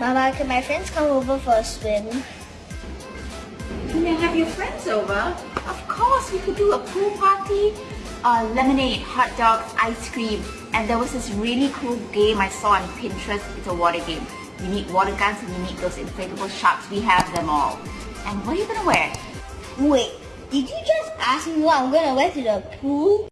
Mama, can my friends come over for a swim? You may have your friends over. Of course, we could do a pool party, uh, lemonade, hot dogs, ice cream. And there was this really cool game I saw on Pinterest. It's a water game. You need water guns and you need those inflatable sharks. We have them all. And what are you gonna wear? Wait, did you just ask me what I'm gonna wear to the pool?